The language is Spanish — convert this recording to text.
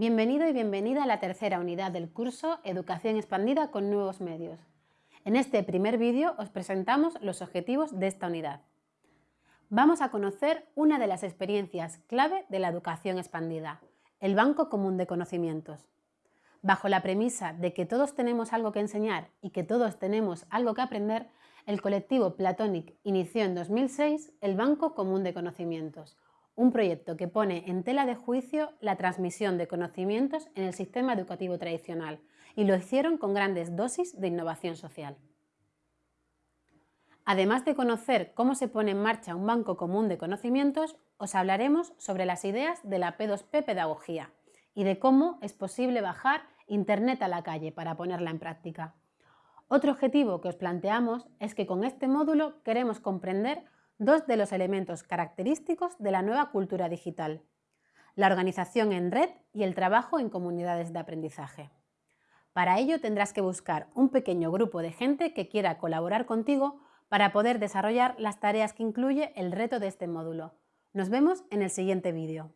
Bienvenido y bienvenida a la tercera unidad del curso Educación expandida con nuevos medios. En este primer vídeo os presentamos los objetivos de esta unidad. Vamos a conocer una de las experiencias clave de la educación expandida, el Banco Común de Conocimientos. Bajo la premisa de que todos tenemos algo que enseñar y que todos tenemos algo que aprender, el colectivo Platonic inició en 2006 el Banco Común de Conocimientos, un proyecto que pone en tela de juicio la transmisión de conocimientos en el sistema educativo tradicional y lo hicieron con grandes dosis de innovación social. Además de conocer cómo se pone en marcha un banco común de conocimientos, os hablaremos sobre las ideas de la P2P Pedagogía y de cómo es posible bajar Internet a la calle para ponerla en práctica. Otro objetivo que os planteamos es que con este módulo queremos comprender dos de los elementos característicos de la nueva cultura digital, la organización en red y el trabajo en comunidades de aprendizaje. Para ello tendrás que buscar un pequeño grupo de gente que quiera colaborar contigo para poder desarrollar las tareas que incluye el reto de este módulo. Nos vemos en el siguiente vídeo.